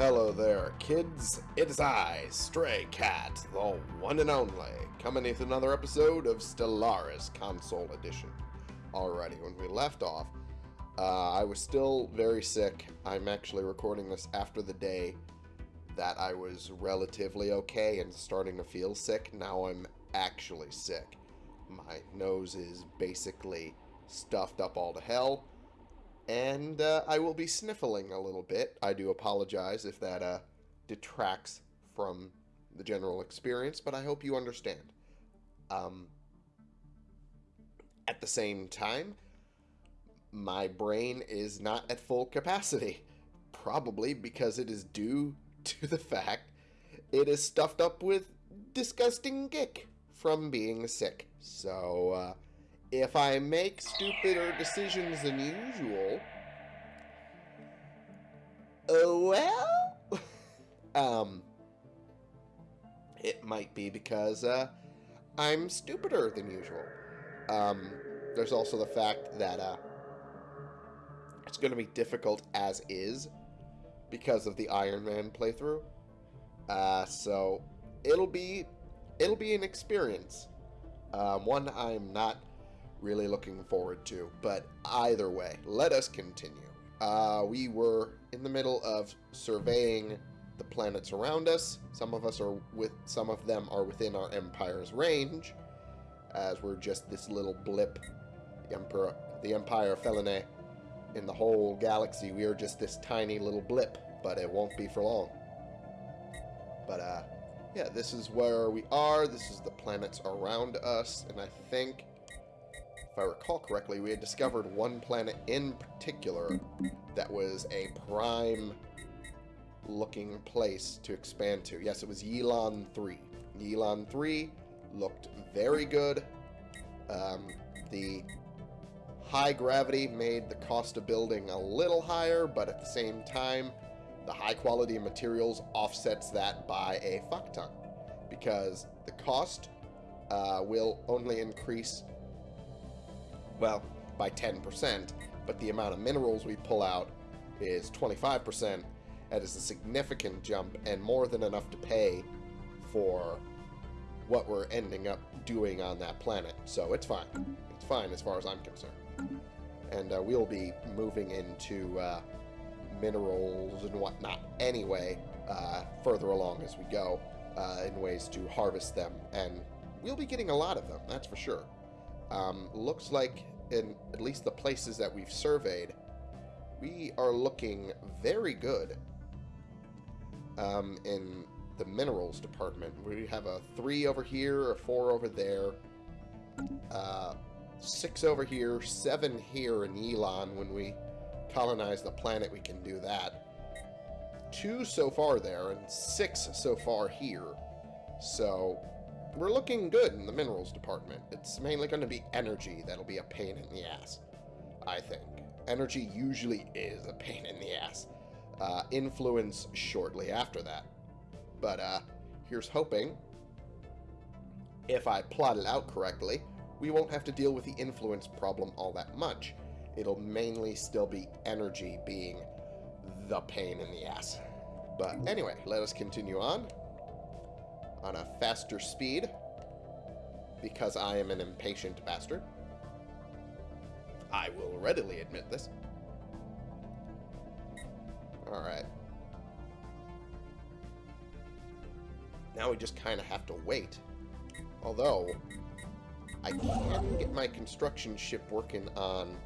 Hello there, kids. It is I, Stray Cat, the one and only, coming with another episode of Stellaris Console Edition. Alrighty, when we left off, uh, I was still very sick. I'm actually recording this after the day that I was relatively okay and starting to feel sick. Now I'm actually sick. My nose is basically stuffed up all to hell and uh, I will be sniffling a little bit. I do apologize if that uh, detracts from the general experience, but I hope you understand. Um, at the same time, my brain is not at full capacity, probably because it is due to the fact it is stuffed up with disgusting gick from being sick. So, uh, if I make stupider decisions than usual, uh, well, um, it might be because uh, I'm stupider than usual. Um, there's also the fact that uh, it's going to be difficult as is because of the Iron Man playthrough. Uh, so it'll be it'll be an experience. Um, one I'm not really looking forward to. But either way, let us continue. Uh, we were in the middle of surveying the planets around us. Some of us are with, some of them are within our empire's range, as we're just this little blip. The emperor, the Empire Felinae, in the whole galaxy, we are just this tiny little blip, but it won't be for long. But uh, yeah, this is where we are. This is the planets around us, and I think if I recall correctly, we had discovered one planet in particular that was a prime looking place to expand to. Yes, it was Yilon 3. Yilon 3 looked very good. Um, the high gravity made the cost of building a little higher, but at the same time, the high quality of materials offsets that by a fuck ton. Because the cost uh, will only increase well, by 10%, but the amount of minerals we pull out is 25%. That is a significant jump and more than enough to pay for what we're ending up doing on that planet. So it's fine. It's fine as far as I'm concerned. And uh, we'll be moving into uh, minerals and whatnot anyway, uh, further along as we go, uh, in ways to harvest them. And we'll be getting a lot of them, that's for sure. Um, looks like in at least the places that we've surveyed, we are looking very good um, in the minerals department. We have a 3 over here, a 4 over there, uh, 6 over here, 7 here in Yilon. When we colonize the planet, we can do that. 2 so far there, and 6 so far here. So, we're looking good in the minerals department. It's mainly going to be energy that'll be a pain in the ass, I think. Energy usually is a pain in the ass. Uh, influence shortly after that. But uh, here's hoping, if I plot it out correctly, we won't have to deal with the influence problem all that much. It'll mainly still be energy being the pain in the ass. But anyway, let us continue on on a faster speed because I am an impatient bastard. I will readily admit this. Alright. Now we just kind of have to wait. Although, I can get my construction ship working on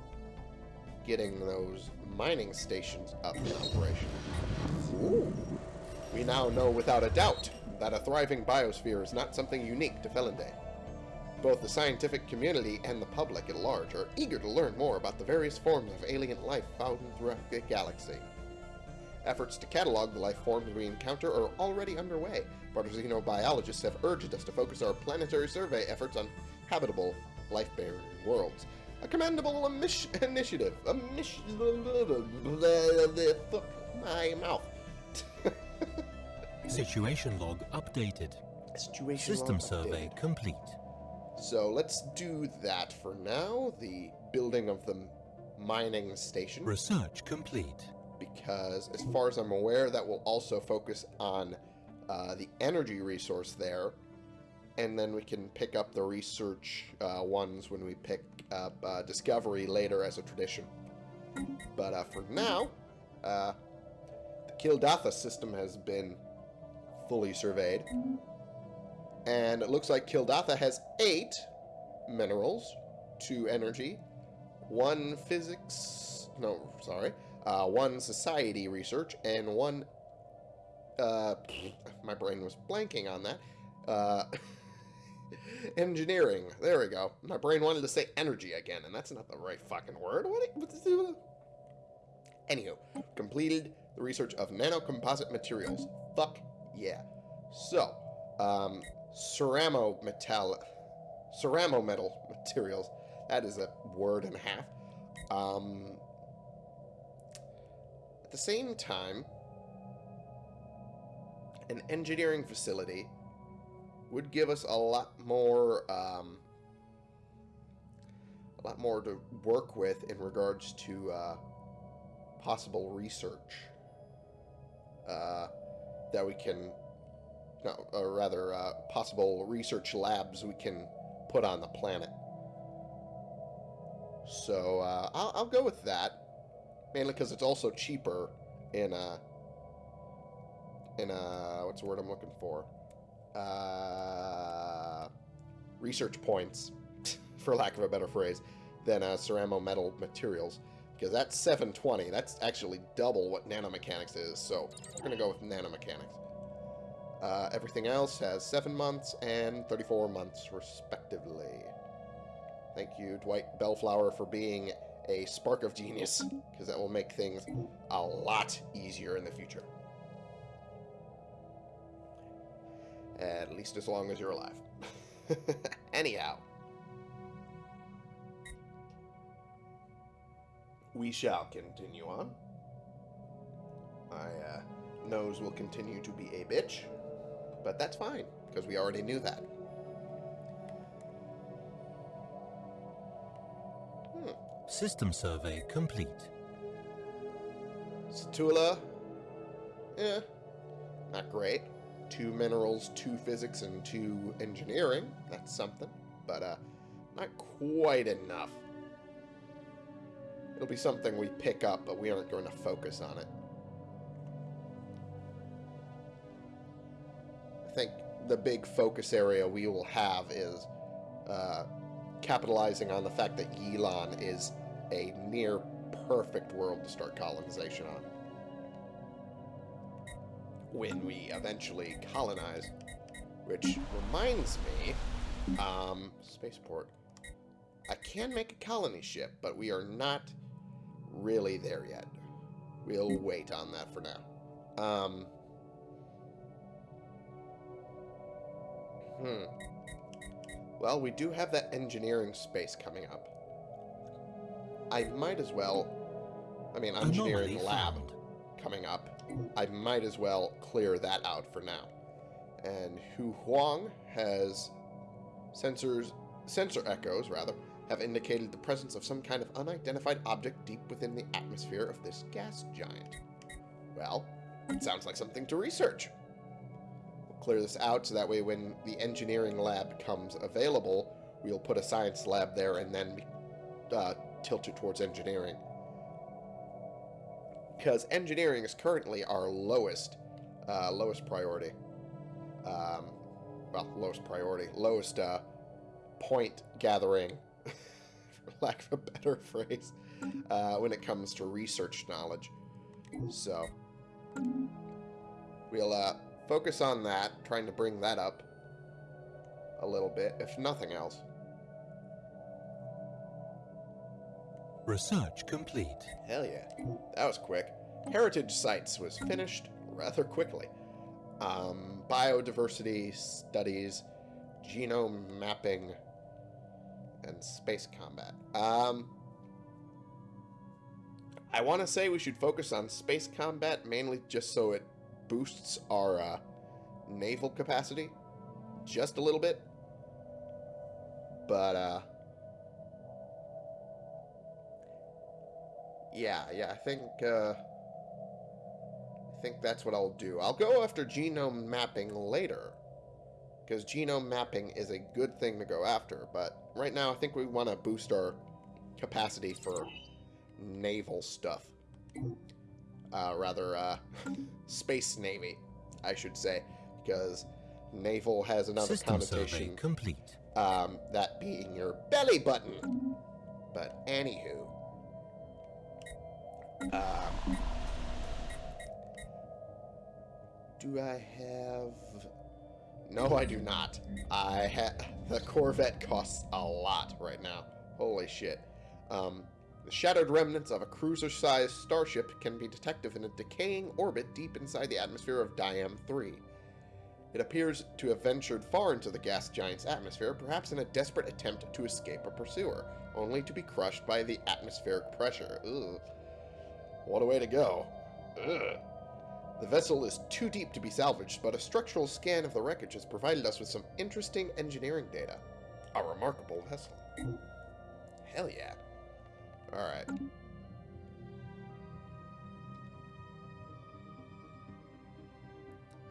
getting those mining stations up in operation. Ooh. We now know without a doubt that a thriving biosphere is not something unique to Felinday. Both the scientific community and the public at large are eager to learn more about the various forms of alien life found throughout the galaxy. Efforts to catalog the life forms we encounter are already underway, but xenobiologists have urged us to focus our planetary survey efforts on habitable, life-bearing worlds. A commendable initiative. A mission. Fuck my mouth. Situation log updated. Situation System survey updated. complete. So let's do that for now. The building of the mining station. Research complete. because, as far as I'm aware, that will also focus on uh, the energy resource there. And then we can pick up the research uh, ones when we pick up uh, Discovery later as a tradition. But uh, for now, uh, the Kildatha system has been fully surveyed. And it looks like Kildatha has eight minerals, two energy, one physics, no, sorry, uh, one society research, and one, uh, my brain was blanking on that, uh, engineering. There we go. My brain wanted to say energy again, and that's not the right fucking word. What? What's Anywho, completed the research of nanocomposite materials. Fuck yeah. So, um, ceramo metal, ceramo metal materials. That is a word and a half. Um, at the same time, an engineering facility would give us a lot more, um, a lot more to work with in regards to uh, possible research uh, that we can, no, or rather, uh, possible research labs we can put on the planet. So uh, I'll, I'll go with that, mainly because it's also cheaper in a in a what's the word I'm looking for? Uh, research points, for lack of a better phrase, than uh, ceramo metal materials. Because that's 720. That's actually double what nanomechanics is. So we're going to go with nanomechanics. Uh, everything else has 7 months and 34 months, respectively. Thank you, Dwight Bellflower, for being a spark of genius, because that will make things a lot easier in the future. At least as long as you're alive. Anyhow. We shall continue on. My uh, nose will continue to be a bitch, but that's fine, because we already knew that. Hmm. System survey complete. Satula, eh, not great. Two minerals, two physics, and two engineering. That's something, but uh, not quite enough. It'll be something we pick up, but we aren't going to focus on it. I think the big focus area we will have is uh, capitalizing on the fact that Yilon is a near perfect world to start colonization on. When we eventually colonize. Which reminds me, um, spaceport. I can make a colony ship, but we are not really there yet. We'll wait on that for now. Um, hmm. Well, we do have that engineering space coming up. I might as well... I mean, engineering lab coming up. I might as well clear that out for now. And Hu Huang has sensors, sensor echoes, rather, have indicated the presence of some kind of unidentified object deep within the atmosphere of this gas giant. Well, it sounds like something to research. We'll clear this out so that way when the engineering lab becomes available, we'll put a science lab there and then uh, tilt it towards engineering. Because engineering is currently our lowest, uh, lowest priority. Um, well, lowest priority, lowest uh, point gathering lack of a better phrase, uh, when it comes to research knowledge. So, we'll uh, focus on that, trying to bring that up a little bit, if nothing else. Research complete. Hell yeah. That was quick. Heritage Sites was finished rather quickly. Um, biodiversity studies, genome mapping, and space combat. Um, I want to say we should focus on space combat mainly just so it boosts our uh, naval capacity just a little bit. But, uh, yeah, yeah, I think, uh, think that's what I'll do. I'll go after genome mapping later. Because genome mapping is a good thing to go after. But right now, I think we want to boost our capacity for naval stuff. Uh, rather, uh, space navy, I should say. Because naval has another System connotation. complete. Um, that being your belly button. But anywho. Um, do I have... No, I do not. I ha The Corvette costs a lot right now. Holy shit. Um, the shattered remnants of a cruiser-sized starship can be detected in a decaying orbit deep inside the atmosphere of Diam 3. It appears to have ventured far into the gas giant's atmosphere, perhaps in a desperate attempt to escape a pursuer, only to be crushed by the atmospheric pressure. Ugh. What a way to go. Ugh. The vessel is too deep to be salvaged, but a structural scan of the wreckage has provided us with some interesting engineering data. A remarkable vessel. Hell yeah. Alright.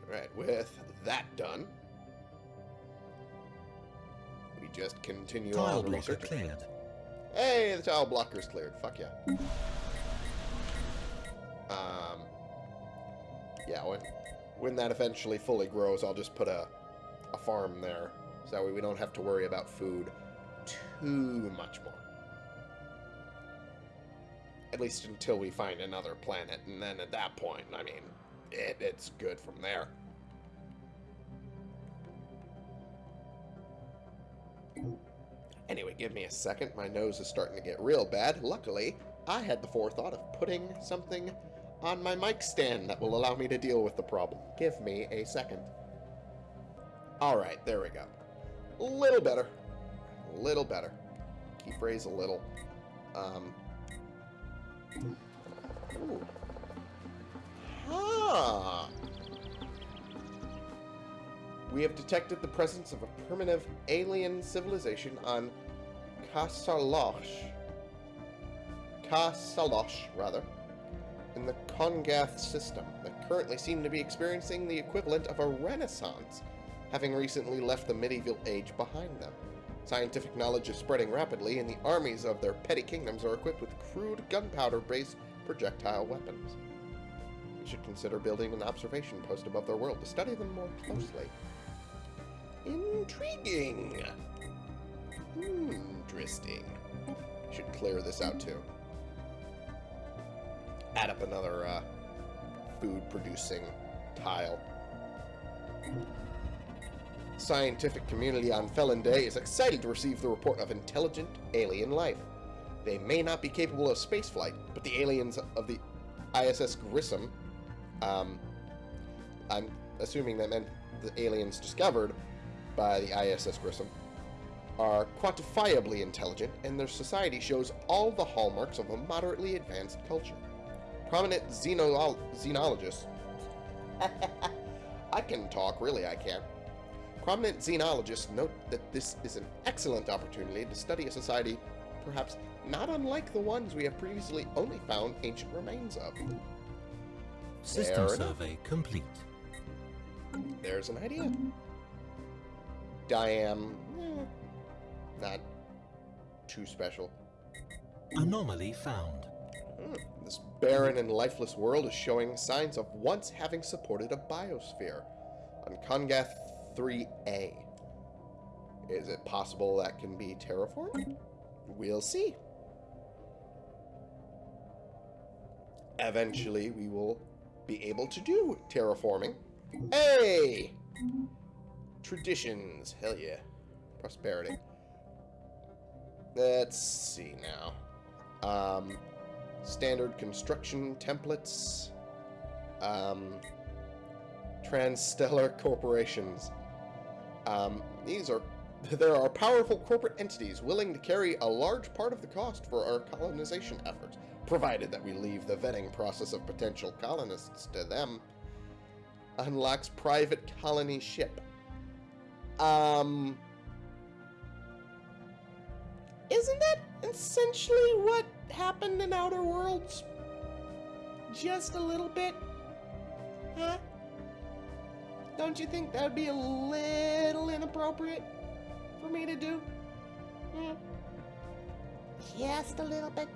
Alright, with that done, we just continue Tile on the blocker research. cleared. Hey, the tile blocker's cleared. Fuck yeah. Yeah, when when that eventually fully grows, I'll just put a a farm there, so that way we don't have to worry about food too much more. At least until we find another planet, and then at that point, I mean, it, it's good from there. Anyway, give me a second. My nose is starting to get real bad. Luckily, I had the forethought of putting something on my mic stand that will allow me to deal with the problem. Give me a second. Alright, there we go. A little better. A little better. Keep phrase a little. Um. Ooh. Huh. We have detected the presence of a primitive alien civilization on Kasalosh. Kasalosh, rather, in the Kongath system that currently seem to be experiencing the equivalent of a renaissance, having recently left the medieval age behind them. Scientific knowledge is spreading rapidly, and the armies of their petty kingdoms are equipped with crude gunpowder-based projectile weapons. We should consider building an observation post above their world to study them more closely. Intriguing. Hmm, interesting. Should clear this out too. Add up another uh, food-producing tile. Scientific community on Felon Day is excited to receive the report of intelligent alien life. They may not be capable of spaceflight, but the aliens of the ISS Grissom, um, I'm assuming that meant the aliens discovered by the ISS Grissom, are quantifiably intelligent, and their society shows all the hallmarks of a moderately advanced culture. Prominent xenolo xenologists. I can talk, really, I can. Prominent xenologists note that this is an excellent opportunity to study a society perhaps not unlike the ones we have previously only found ancient remains of. System Fair enough. survey complete. There's an idea. Diam, eh, not too special. Anomaly found. Hmm, This barren and lifeless world is showing signs of once having supported a biosphere on Kongath 3A. Is it possible that can be terraformed? We'll see. Eventually, we will be able to do terraforming. Hey! Traditions. Hell yeah. Prosperity. Let's see now. Um, standard construction templates, um, transstellar corporations. Um, these are there are powerful corporate entities willing to carry a large part of the cost for our colonization efforts, provided that we leave the vetting process of potential colonists to them. Unlocks private colony ship. Um, isn't that essentially what happened in Outer Worlds? Just a little bit? Huh? Don't you think that would be a little inappropriate for me to do? Hmm? Just a little bit.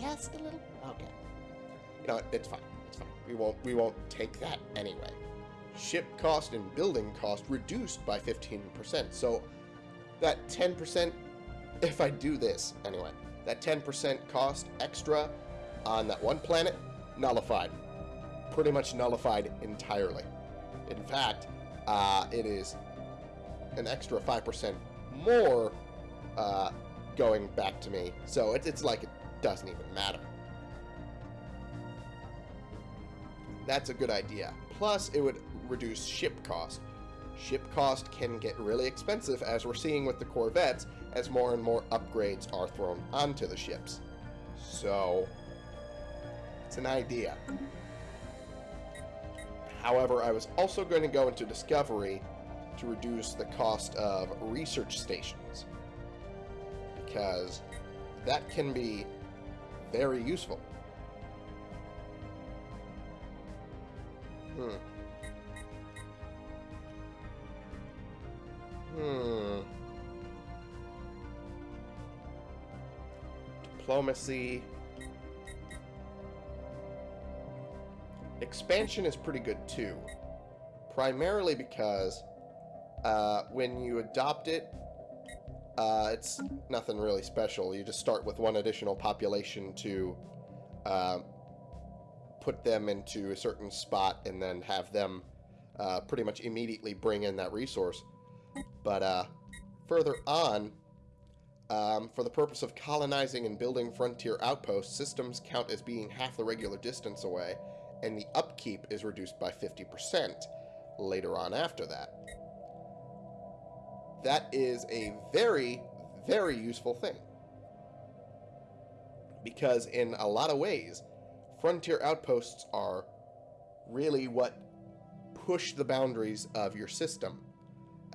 Just a little. Okay. What? It's fine. It's fine. We won't. We won't take that anyway. Ship cost and building cost reduced by 15%. So that 10%, if I do this anyway, that 10% cost extra on that one planet, nullified. Pretty much nullified entirely. In fact, uh, it is an extra 5% more uh, going back to me. So it's, it's like it doesn't even matter. That's a good idea. Plus, it would reduce ship cost. Ship cost can get really expensive, as we're seeing with the Corvettes, as more and more upgrades are thrown onto the ships. So, it's an idea. However, I was also going to go into Discovery to reduce the cost of research stations. Because that can be very useful. Hmm. Hmm. Diplomacy. Expansion is pretty good too. Primarily because uh, when you adopt it, uh, it's nothing really special. You just start with one additional population to uh, put them into a certain spot and then have them uh, pretty much immediately bring in that resource. But uh, further on, um, for the purpose of colonizing and building frontier outposts, systems count as being half the regular distance away, and the upkeep is reduced by 50% later on after that. That is a very, very useful thing. Because in a lot of ways, frontier outposts are really what push the boundaries of your system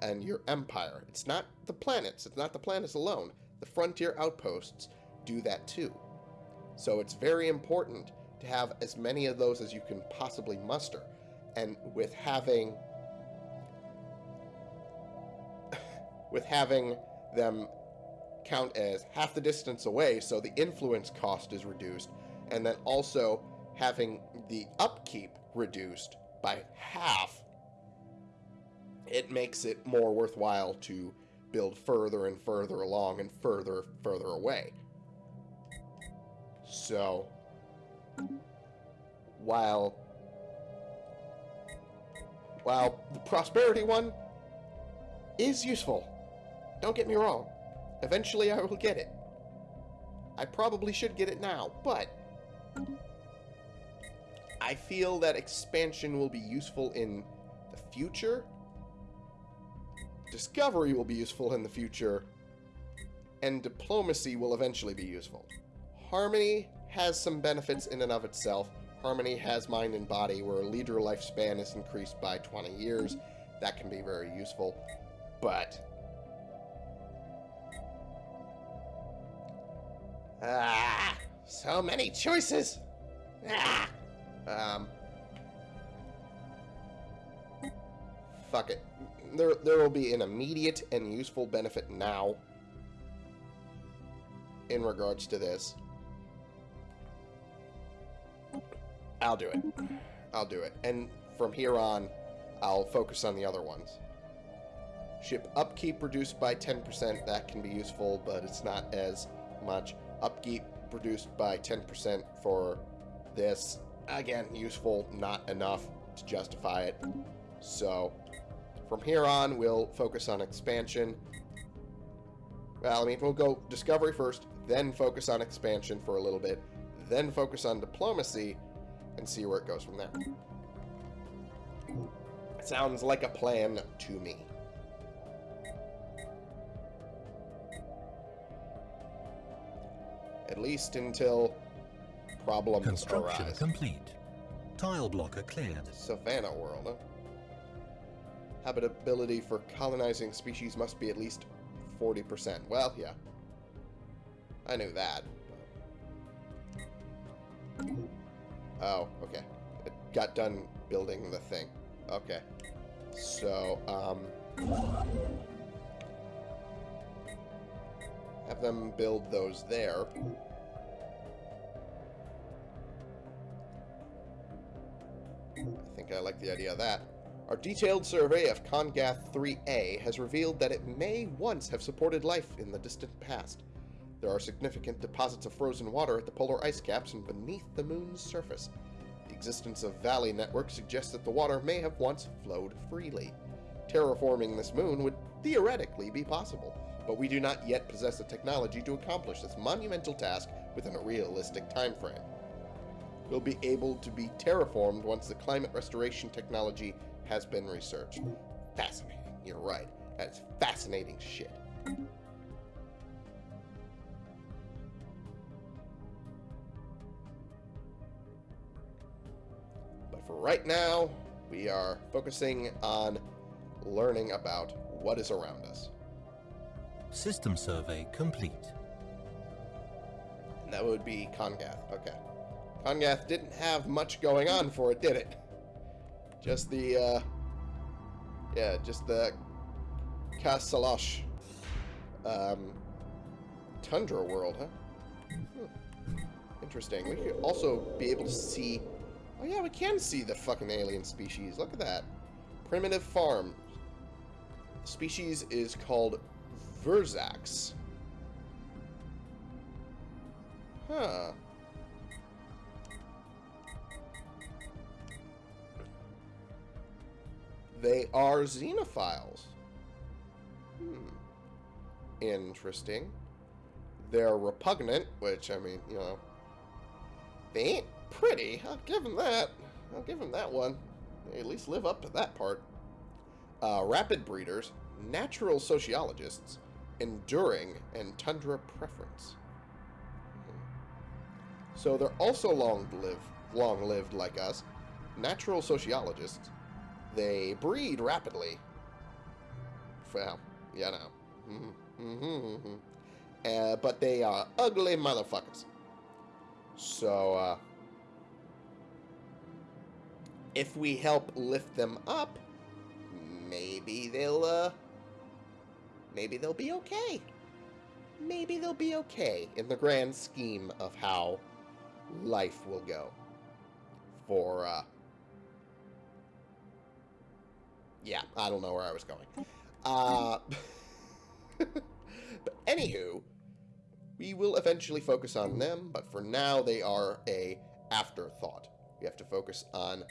and your empire. It's not the planets, it's not the planets alone. The frontier outposts do that too. So it's very important to have as many of those as you can possibly muster. And with having with having them count as half the distance away so the influence cost is reduced and then also having the upkeep reduced by half it makes it more worthwhile to build further and further along and further further away so while while the prosperity one is useful don't get me wrong. Eventually I will get it. I probably should get it now, but... I feel that expansion will be useful in the future. Discovery will be useful in the future. And diplomacy will eventually be useful. Harmony has some benefits in and of itself. Harmony has mind and body, where a leader lifespan is increased by 20 years. That can be very useful. But Ah, so many choices. Ah. Um. Fuck it. There, there will be an immediate and useful benefit now in regards to this. I'll do it. I'll do it. And from here on, I'll focus on the other ones. Ship upkeep reduced by 10%. That can be useful, but it's not as much upkeep reduced by 10% for this. Again, useful, not enough to justify it. So, from here on, we'll focus on expansion. Well, I mean, we'll go discovery first, then focus on expansion for a little bit, then focus on diplomacy, and see where it goes from there. Sounds like a plan to me. at least until problems Construction arise. complete. Tile blocker cleared. Savannah world, huh? Habitability for colonizing species must be at least 40%. Well, yeah. I knew that. Oh, okay. It got done building the thing. Okay. So, um... Have them build those there. I think I like the idea of that. Our detailed survey of Congath 3A has revealed that it may once have supported life in the distant past. There are significant deposits of frozen water at the polar ice caps and beneath the moon's surface. The existence of valley networks suggests that the water may have once flowed freely. Terraforming this moon would theoretically be possible, but we do not yet possess the technology to accomplish this monumental task within a realistic time frame. We'll be able to be terraformed once the climate restoration technology has been researched. Fascinating. You're right. That's fascinating shit. But for right now, we are focusing on learning about what is around us. System survey complete. And that would be Congath. Okay. Congath didn't have much going on for it, did it? Just the, uh... Yeah, just the... Kasalosh. Um... Tundra world, huh? Hmm. Interesting. We could also be able to see... Oh yeah, we can see the fucking alien species. Look at that. Primitive farm. The Species is called Verzax. Huh. They are xenophiles. Hmm. Interesting. They're repugnant, which, I mean, you know, they ain't pretty. I'll give them that. I'll give them that one. They at least live up to that part. Uh, rapid breeders, natural sociologists, enduring, and tundra preference. Hmm. So they're also long-lived, long-lived like us. Natural sociologists. They breed rapidly. Well, you know. Mm -hmm. uh, but they are ugly motherfuckers. So, uh, if we help lift them up, maybe they'll, uh, maybe they'll be okay. Maybe they'll be okay in the grand scheme of how life will go for, uh, yeah, I don't know where I was going. Uh, but anywho, we will eventually focus on them, but for now they are a afterthought. We have to focus on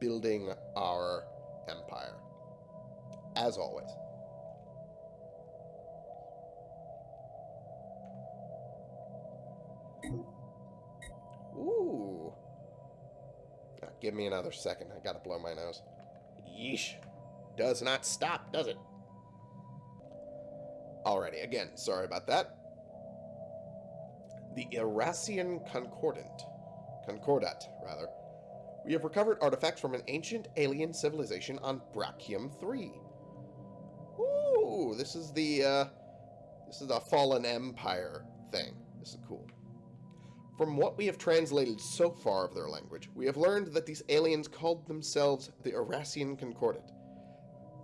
building our empire. As always. Ooh. Give me another second. I gotta blow my nose. Yeesh. Does not stop, does it? Alrighty, again, sorry about that. The Irassian Concordant. Concordat, rather. We have recovered artifacts from an ancient alien civilization on Brachium 3. Ooh, this is the, uh, this is the Fallen Empire thing. This is cool. From what we have translated so far of their language, we have learned that these aliens called themselves the Irassian Concordat.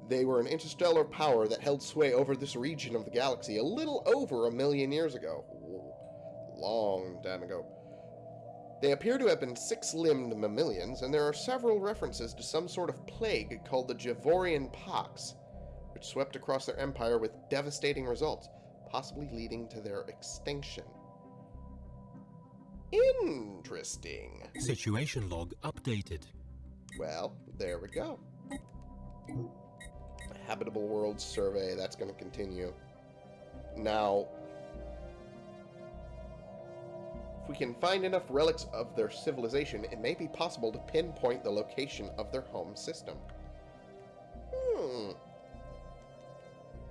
They were an interstellar power that held sway over this region of the galaxy a little over a million years ago. Long time ago. They appear to have been six-limbed mammalians, and there are several references to some sort of plague called the Javorian Pox, which swept across their empire with devastating results, possibly leading to their extinction. Interesting. Situation log updated. Well, there we go. Habitable World Survey, that's going to continue. Now, if we can find enough relics of their civilization, it may be possible to pinpoint the location of their home system. Hmm.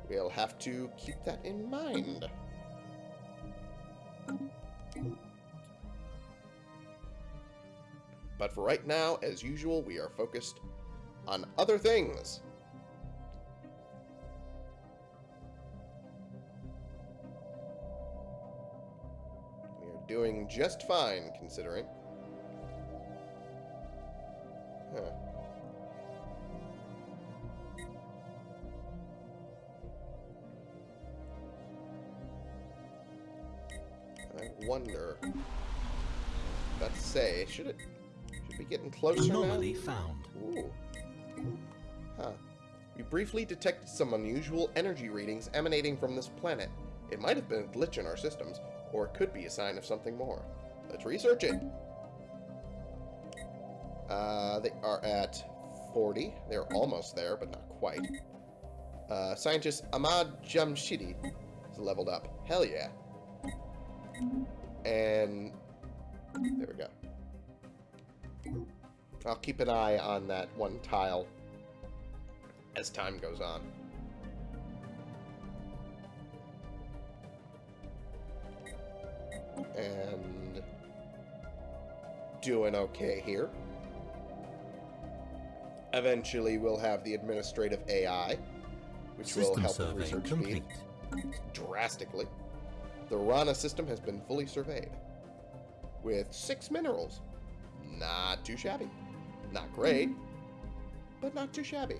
We'll have to keep that in mind. But for right now, as usual, we are focused on other things. We are doing just fine, considering. Huh. I wonder. About to say, should it should be getting closer now? Found. Ooh. Huh. We briefly detected some unusual energy readings emanating from this planet. It might have been a glitch in our systems, or it could be a sign of something more. Let's research it. Uh, they are at 40. They're almost there, but not quite. Uh, scientist Ahmad Jamshidi is leveled up. Hell yeah. And I'll keep an eye on that one tile as time goes on. And doing okay here. Eventually, we'll have the administrative AI, which will System help with survey research complete. speed drastically. The Rana system has been fully surveyed with six minerals. Not too shabby. Not great, but not too shabby.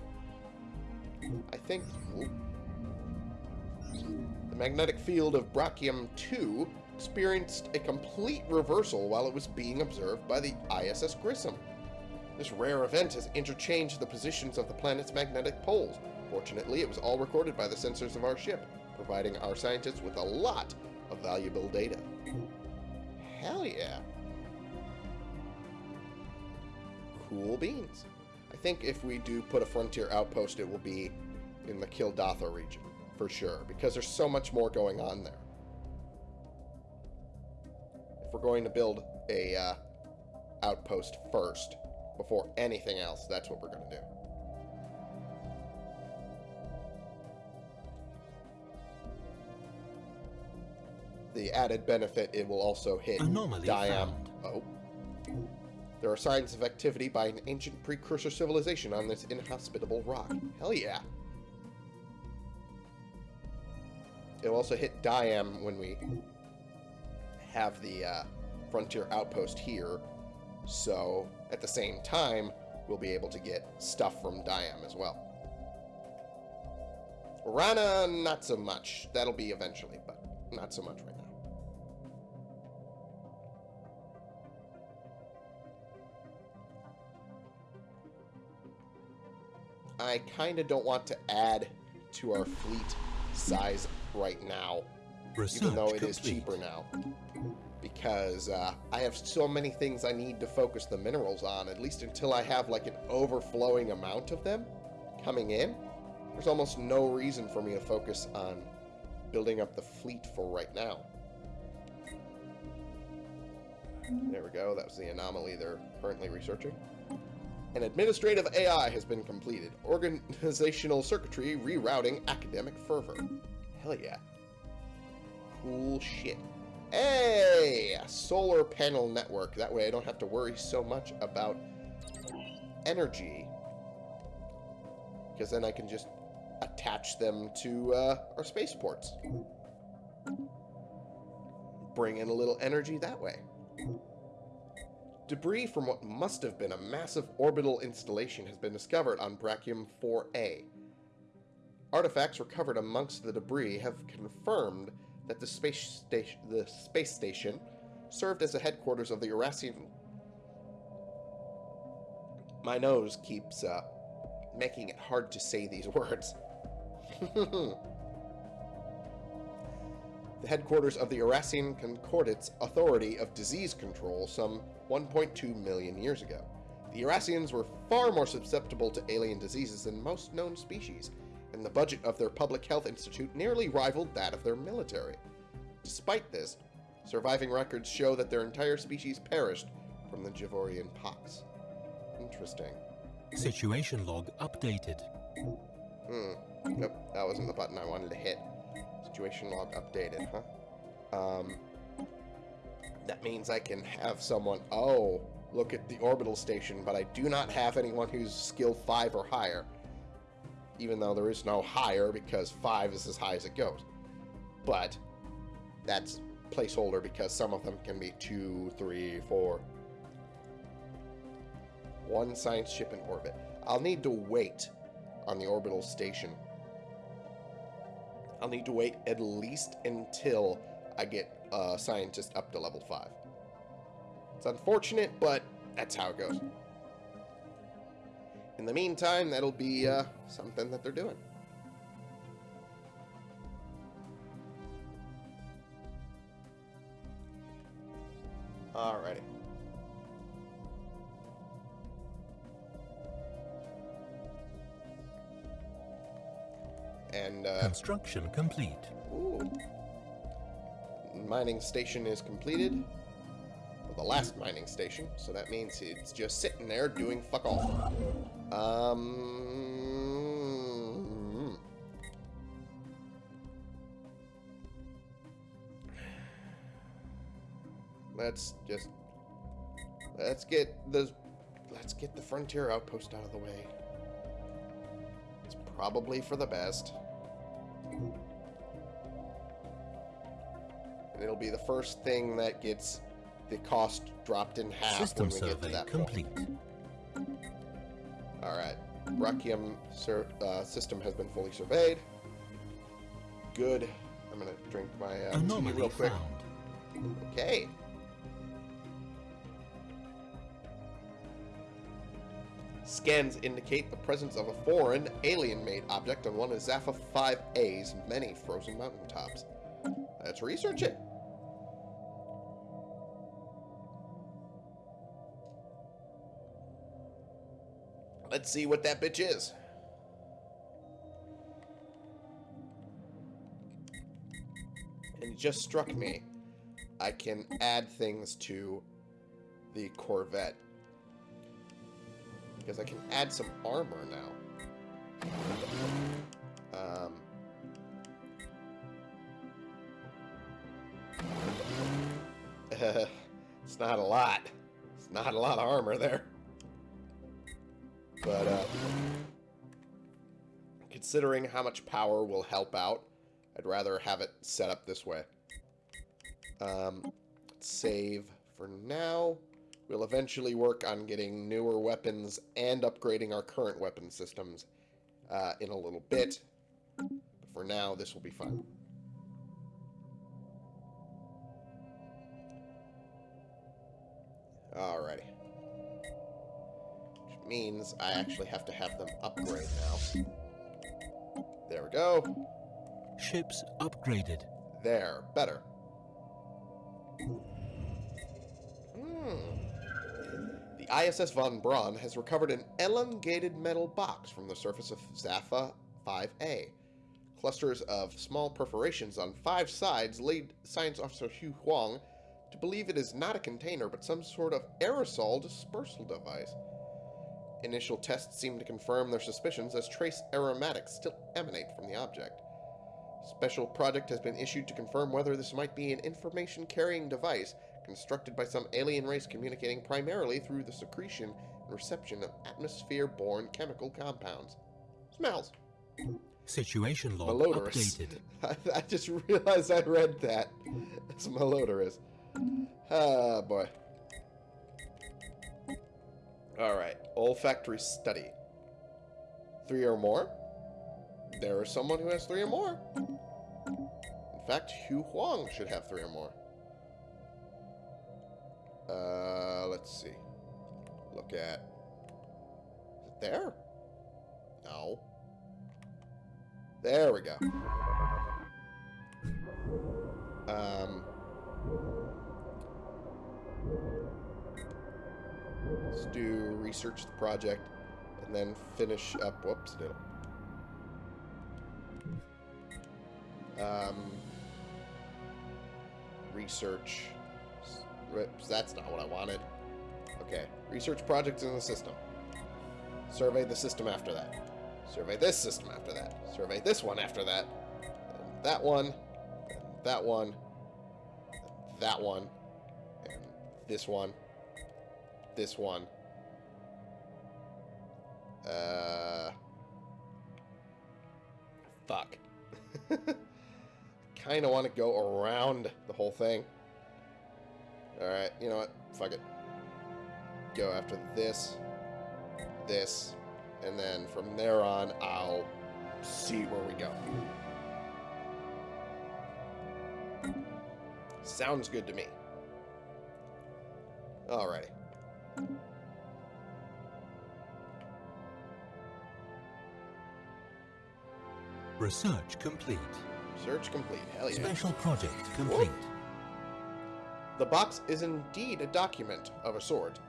I think ooh. the magnetic field of Brachium 2 experienced a complete reversal while it was being observed by the ISS Grissom. This rare event has interchanged the positions of the planet's magnetic poles. Fortunately, it was all recorded by the sensors of our ship, providing our scientists with a lot of valuable data. Hell yeah. Cool beans. I think if we do put a frontier outpost, it will be in the Kildatha region, for sure, because there's so much more going on there. If we're going to build a uh, outpost first, before anything else, that's what we're going to do. The added benefit, it will also hit Anomaly Diam. found. Oh. There are signs of activity by an ancient precursor civilization on this inhospitable rock. Hell yeah. It'll also hit Diam when we have the uh, frontier outpost here. So, at the same time, we'll be able to get stuff from Diam as well. Rana, not so much. That'll be eventually, but not so much right now. I kind of don't want to add to our fleet size right now, Research even though it complete. is cheaper now. Because uh, I have so many things I need to focus the minerals on, at least until I have like an overflowing amount of them coming in. There's almost no reason for me to focus on building up the fleet for right now. There we go. That was the anomaly they're currently researching. An administrative AI has been completed. Organizational circuitry rerouting academic fervor. Hell yeah. Cool shit. Hey! Solar panel network. That way I don't have to worry so much about energy. Because then I can just attach them to uh, our spaceports. Bring in a little energy that way. Debris from what must have been a massive orbital installation has been discovered on Brachium 4A. Artifacts recovered amongst the debris have confirmed that the space station, the space station served as the headquarters of the Eurasian. My nose keeps uh, making it hard to say these words. the headquarters of the Eurasian Concordate's Authority of Disease Control some 1.2 million years ago. The Eurasians were far more susceptible to alien diseases than most known species, and the budget of their public health institute nearly rivaled that of their military. Despite this, surviving records show that their entire species perished from the Javorian pox. Interesting. Situation log updated. Hmm. Nope, that wasn't the button I wanted to hit. Situation log updated, huh? Um, that means I can have someone, oh, look at the orbital station, but I do not have anyone who's skill 5 or higher. Even though there is no higher because 5 is as high as it goes. But that's placeholder because some of them can be 2, 3, 4. One science ship in orbit. I'll need to wait on the orbital station. I'll need to wait at least until I get a scientist up to level 5. It's unfortunate, but that's how it goes. In the meantime, that'll be uh, something that they're doing. Alrighty. And, uh, Construction complete. ooh. Mining station is completed. Well, the last mining station, so that means it's just sitting there doing fuck all. Um... Let's just let's get the let's get the frontier outpost out of the way. It's probably for the best. And it'll be the first thing that gets the cost dropped in half System when we get to survey that point. complete. All right. Rakium uh, system has been fully surveyed. Good. I'm gonna drink my uh, tea real quick. found. Okay. Scans indicate the presence of a foreign, alien-made object on one of Zapha 5A's many frozen mountaintops. Let's research it. Let's see what that bitch is. And it just struck me. I can add things to the Corvette. Because I can add some armor now. Um, it's not a lot. It's not a lot of armor there. But, uh, considering how much power will help out, I'd rather have it set up this way. Um, save for now. We'll eventually work on getting newer weapons and upgrading our current weapon systems uh, in a little bit. But for now, this will be fun. Alrighty. Means I actually have to have them upgrade now. There we go. Ships upgraded. There. Better. Hmm. The ISS Von Braun has recovered an elongated metal box from the surface of Zapha 5A. Clusters of small perforations on five sides lead Science Officer Hugh Huang to believe it is not a container but some sort of aerosol dispersal device. Initial tests seem to confirm their suspicions as trace aromatics still emanate from the object. Special project has been issued to confirm whether this might be an information-carrying device constructed by some alien race communicating primarily through the secretion and reception of atmosphere-borne chemical compounds. Smells. Situation log Malodorous. updated. I, I just realized I read that. It's malodorous. Ah, boy. Alright. Olfactory study. Three or more? There is someone who has three or more. In fact, Hugh Huang should have three or more. Uh, let's see. Look at... Is it there? No. There we go. Um... Let's do research the project and then finish up. Whoops, did it. Um, research. That's not what I wanted. Okay, research projects in the system. Survey the system after that. Survey this system after that. Survey this one after that. And that one. And that one. And that one. And this one. This one. Uh. Fuck. kind of want to go around the whole thing. Alright, you know what? Fuck it. Go after this. this, and then from there on, I'll see where we go. Sounds good to me. Alrighty. Research complete. Search complete. Hell yeah. Special project complete. The box is indeed a document of a sort.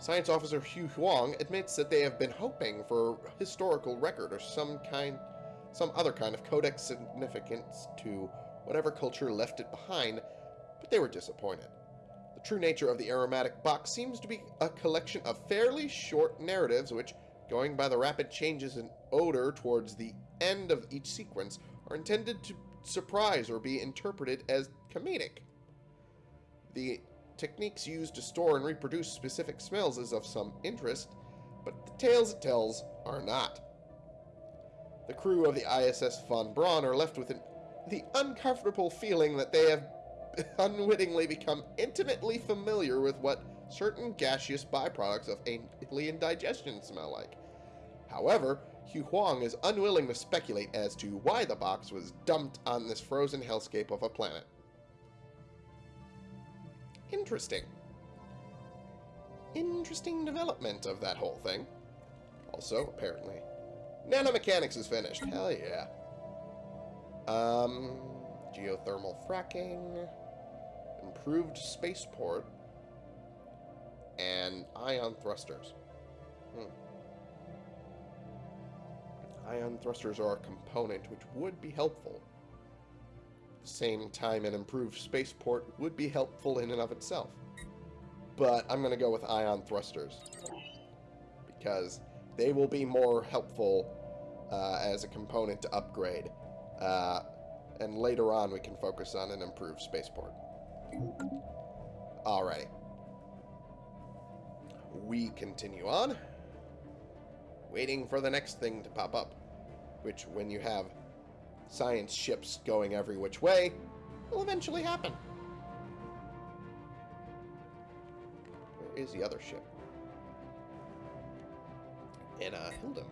Science Officer Hugh Huang admits that they have been hoping for a historical record or some kind, some other kind of codex significance to whatever culture left it behind, but they were disappointed. The true nature of the aromatic box seems to be a collection of fairly short narratives which, going by the rapid changes in odor towards the end of each sequence, are intended to surprise or be interpreted as comedic. The techniques used to store and reproduce specific smells is of some interest, but the tales it tells are not. The crew of the ISS Von Braun are left with an, the uncomfortable feeling that they have unwittingly become intimately familiar with what certain gaseous byproducts of alien digestion smell like. However, Hugh Huang is unwilling to speculate as to why the box was dumped on this frozen hellscape of a planet. Interesting. Interesting development of that whole thing. Also, apparently, nanomechanics is finished. Hell yeah. Um, geothermal fracking, improved spaceport, and ion thrusters. Hmm. Ion thrusters are a component which would be helpful. At the same time, an improved spaceport would be helpful in and of itself. But I'm going to go with ion thrusters. Because they will be more helpful uh, as a component to upgrade. Uh, and later on, we can focus on an improved spaceport. Alrighty. We continue on waiting for the next thing to pop up. Which, when you have science ships going every which way, will eventually happen. Where is the other ship? In, uh, Hildum.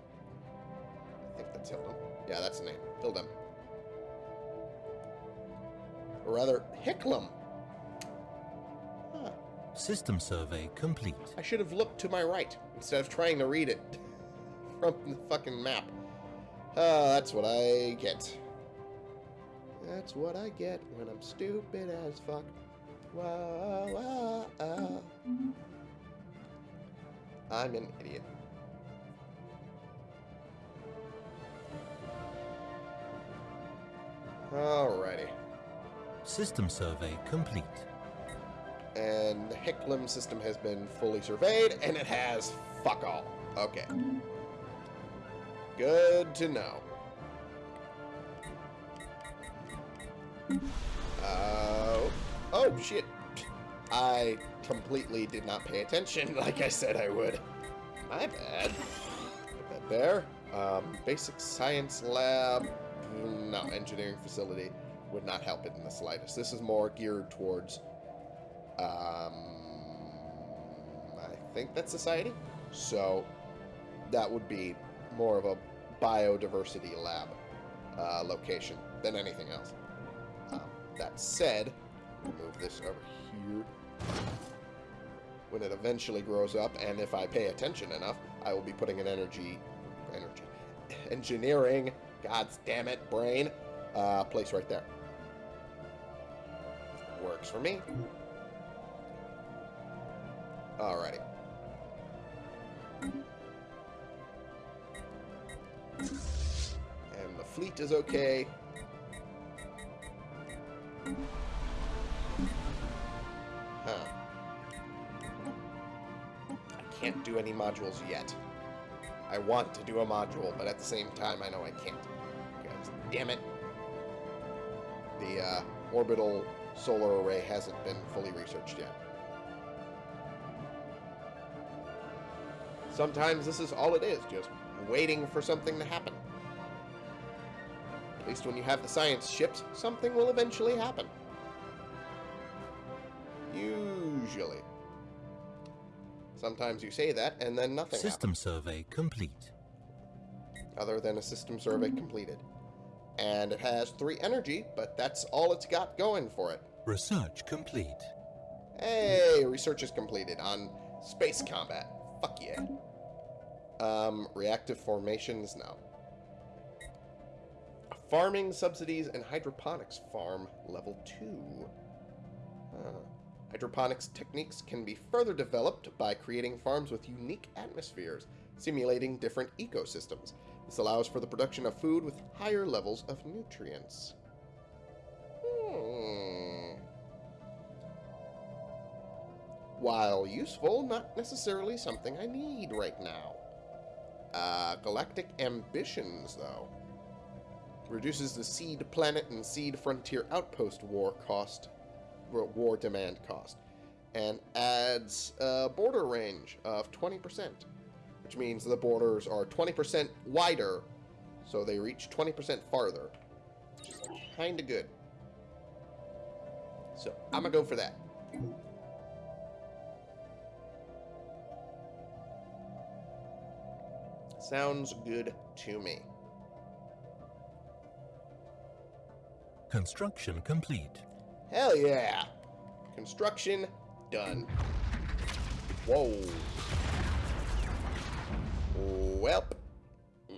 I think that's Hildum. Yeah, that's the name. Hildum. Or rather, Hicklum. Huh. System survey complete. I should have looked to my right instead of trying to read it from the fucking map. Ah, that's what I get. That's what I get when I'm stupid as fuck. Wow, wow. I'm an idiot. Alrighty. System survey complete. And the Hicklum system has been fully surveyed, and it has fuck all. Okay. Good to know. Uh, oh, shit. I completely did not pay attention like I said I would. My bad. Put that there. Um, basic science lab. No, engineering facility would not help it in the slightest. This is more geared towards, um, I think that's society. So that would be more of a biodiversity lab uh, location than anything else. Um, that said, we'll move this over here. When it eventually grows up, and if I pay attention enough, I will be putting an energy, energy, engineering, god's damn it, brain, uh, place right there. Works for me. Alrighty. And the fleet is okay. Huh. I can't do any modules yet. I want to do a module, but at the same time, I know I can't. Because, damn it. The uh, orbital solar array hasn't been fully researched yet. Sometimes this is all it is, just waiting for something to happen. At least when you have the science ships, something will eventually happen. Usually. Sometimes you say that and then nothing System survey complete. other than a system survey mm-hmm. completed. And it has three energy, but that's all it's got going for it. Research complete. Hey, research is completed on space combat. Fuck yeah. Um, reactive formations, now. Farming subsidies and hydroponics farm level 2. Huh. Hydroponics techniques can be further developed by creating farms with unique atmospheres, simulating different ecosystems. This allows for the production of food with higher levels of nutrients. Hmm. While useful, not necessarily something I need right now. Uh, Galactic Ambitions, though. Reduces the seed planet and seed frontier outpost war cost, war demand cost, and adds a border range of 20%, which means the borders are 20% wider, so they reach 20% farther, which is kind of good. So I'm gonna go for that. Sounds good to me. Construction complete. Hell yeah! Construction done. Whoa. Welp.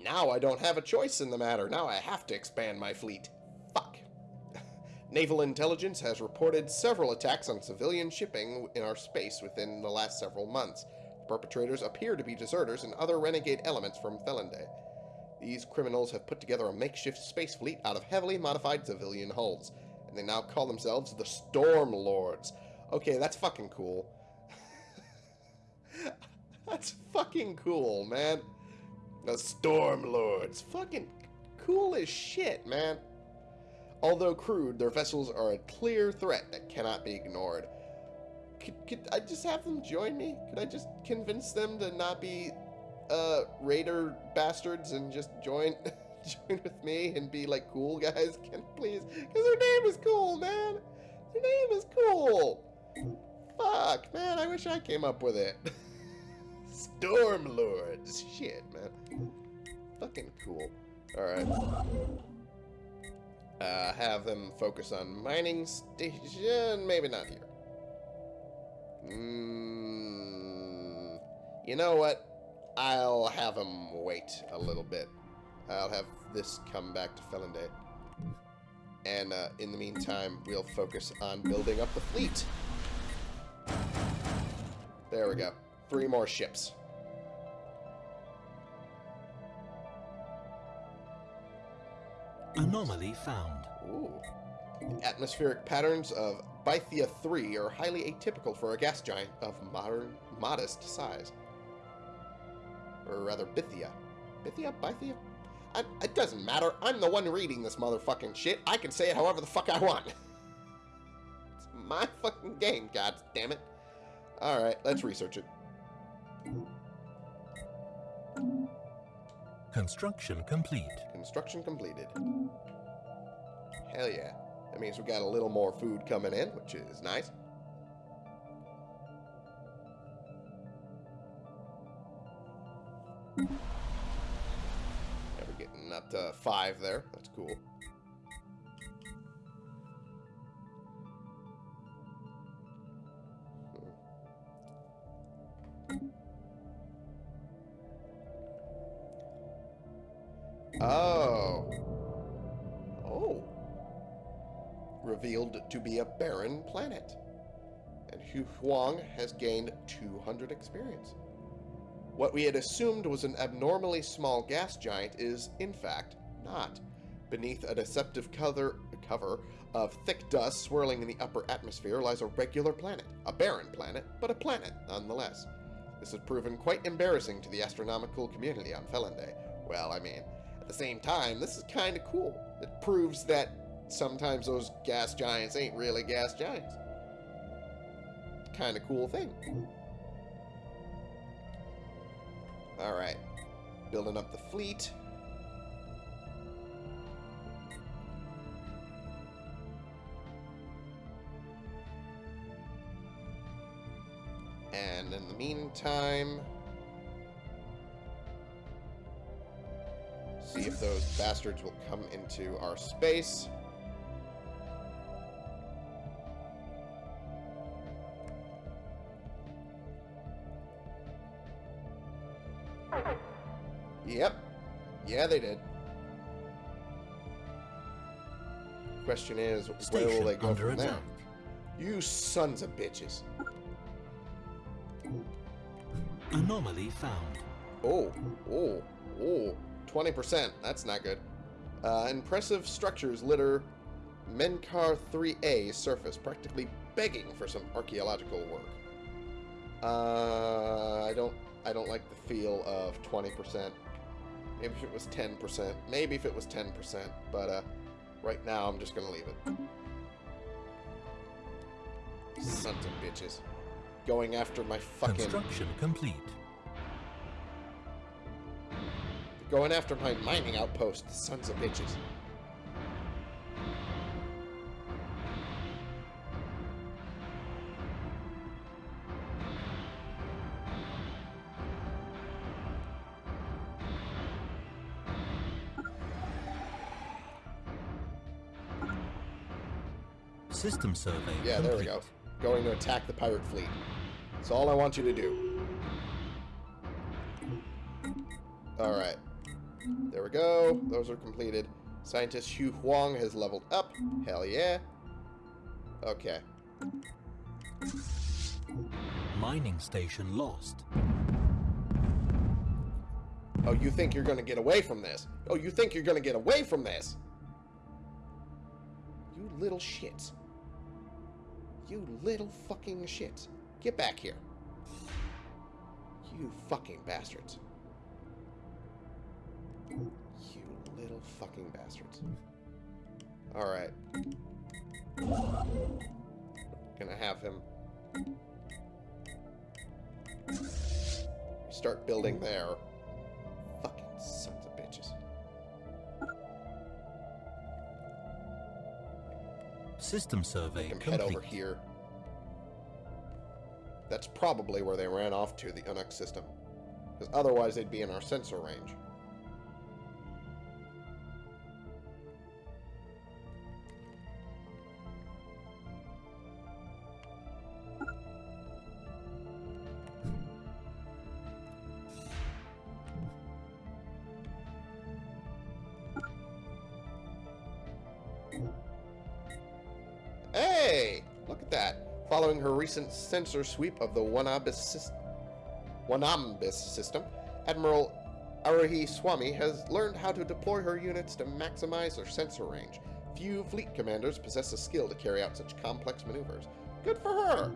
Now I don't have a choice in the matter. Now I have to expand my fleet. Fuck. Naval intelligence has reported several attacks on civilian shipping in our space within the last several months. Perpetrators appear to be deserters and other renegade elements from Felonday. These criminals have put together a makeshift space fleet out of heavily modified civilian hulls, and they now call themselves the Storm Lords. Okay, that's fucking cool. that's fucking cool, man. The Storm Lords. Fucking cool as shit, man. Although crude, their vessels are a clear threat that cannot be ignored. Could, could I just have them join me? Could I just convince them to not be uh, raider bastards and just join join with me and be like cool guys? Can please? Because their name is cool, man. Their name is cool. Fuck, man. I wish I came up with it. Storm Lords. Shit, man. Fucking cool. All right. Uh, have them focus on mining station. Maybe not here. Mm, you know what? I'll have them wait a little bit. I'll have this come back to Felonday. And uh, in the meantime, we'll focus on building up the fleet. There we go. Three more ships. Anomaly found. Ooh. Atmospheric patterns of Bythia 3 are highly atypical for a gas giant of modern, modest size. Or rather, Bithia. Bithia? Bythia? I, it doesn't matter. I'm the one reading this motherfucking shit. I can say it however the fuck I want. it's my fucking game, god damn it. Alright, let's research it. Construction complete. Construction completed. Hell yeah. That means we've got a little more food coming in, which is nice. Yeah, we're getting up to five there. That's cool. Hmm. Oh. Revealed to be a barren planet. And Hugh Huang has gained 200 experience. What we had assumed was an abnormally small gas giant is, in fact, not. Beneath a deceptive cover, cover of thick dust swirling in the upper atmosphere lies a regular planet. A barren planet, but a planet nonetheless. This has proven quite embarrassing to the astronomical community on Felonday. Well, I mean, at the same time, this is kind of cool. It proves that sometimes those gas giants ain't really gas giants. Kind of cool thing. Alright. Building up the fleet. And in the meantime, see if those bastards will come into our space. Yep. Yeah, they did. Question is, where will they go from there? You sons of bitches. Anomaly found. Oh, oh, oh. 20%. That's not good. Uh, impressive structures litter Menkar 3A surface, practically begging for some archaeological work. Uh, I don't, I don't like the feel of 20%. Maybe if it was 10%. Maybe if it was 10%. But uh, right now, I'm just gonna leave it. Sons of bitches. Going after my fucking... Construction complete. Going after my mining outpost, sons of bitches. System survey Yeah, there we go. Going to attack the pirate fleet. That's all I want you to do. Alright. There we go. Those are completed. Scientist Hugh Huang has leveled up. Hell yeah. Okay. Mining station lost. Oh, you think you're gonna get away from this? Oh, you think you're gonna get away from this? You little shits. You little fucking shit. Get back here. You fucking bastards. You little fucking bastards. Alright. Gonna have him start building there. Fucking System survey them head complete. over here. That's probably where they ran off to, the Unux system. Because otherwise they'd be in our sensor range. Recent sensor sweep of the Wanabis, Wanambis system, Admiral Aruhi Swami has learned how to deploy her units to maximize their sensor range. Few fleet commanders possess the skill to carry out such complex maneuvers. Good for her!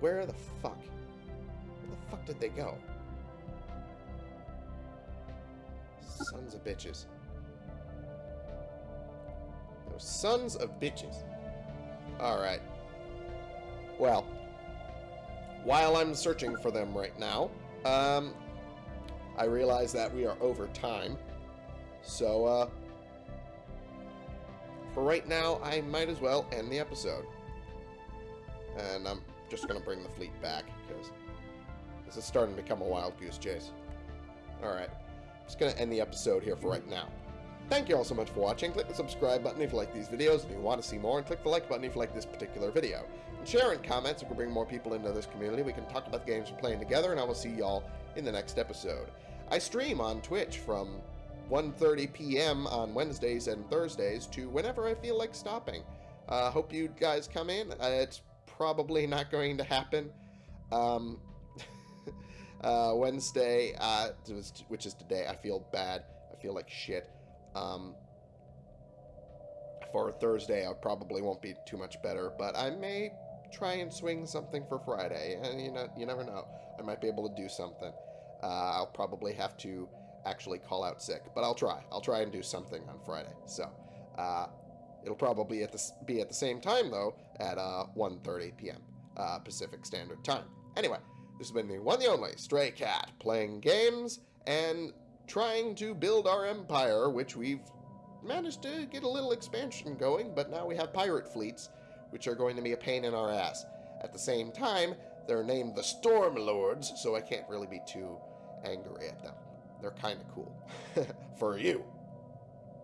Where the fuck? Where the fuck did they go? Sons of bitches. Those sons of bitches. Alright. Well, while I'm searching for them right now, um, I realize that we are over time. So, uh, for right now, I might as well end the episode. And I'm just going to bring the fleet back, because this is starting to become a wild goose chase. Alright, just going to end the episode here for right now. Thank you all so much for watching. Click the subscribe button if you like these videos and you want to see more, and click the like button if you like this particular video. And share and comment so we can bring more people into this community. We can talk about the games we're playing together, and I will see y'all in the next episode. I stream on Twitch from 1.30 p.m. on Wednesdays and Thursdays to whenever I feel like stopping. Uh, hope you guys come in. Uh, it's probably not going to happen. Um, uh, Wednesday, uh, which is today, I feel bad. I feel like shit. Um, for Thursday, I probably won't be too much better, but I may try and swing something for Friday, and you know, you never know. I might be able to do something. Uh, I'll probably have to actually call out sick, but I'll try. I'll try and do something on Friday. So, uh, it'll probably at the, be at the same time though, at uh, 1:30 p.m. Uh, Pacific Standard Time. Anyway, this has been the one, the only Stray Cat playing games and trying to build our empire, which we've managed to get a little expansion going, but now we have pirate fleets, which are going to be a pain in our ass. At the same time, they're named the Storm Lords, so I can't really be too angry at them. They're kind of cool. For you.